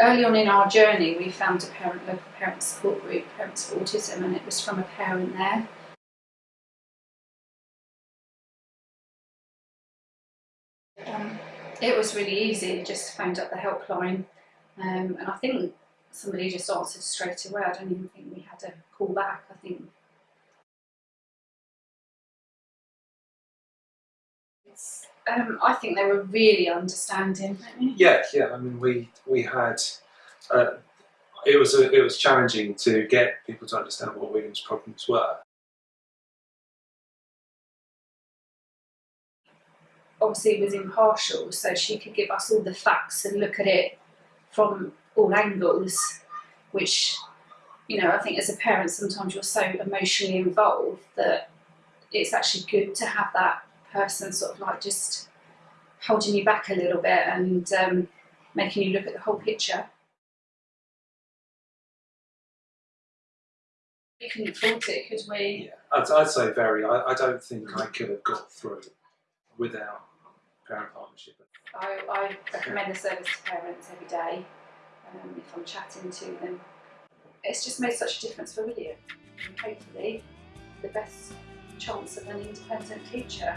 early on in our journey, we found a parent local parent support group, Parents for Autism, and it was from a parent there. Um, it was really easy, just phoned up the helpline, um, and I think somebody just answered straight away. I don't even think we had a call back. I think um, I think they were really understanding. Yeah, yeah. I mean, we we had. Uh, it was a, it was challenging to get people to understand what William's problems were. Obviously, it was impartial, so she could give us all the facts and look at it from all angles, which, you know, I think as a parent, sometimes you're so emotionally involved that it's actually good to have that person sort of like just holding you back a little bit and um, making you look at the whole picture. We couldn't fault it, could we? Yeah, I'd, I'd say very. I, I don't think I could have got through without parent partnership. I, I recommend the service to parents every day um, if I'm chatting to them. It's just made such a difference for William and hopefully the best chance of an independent future.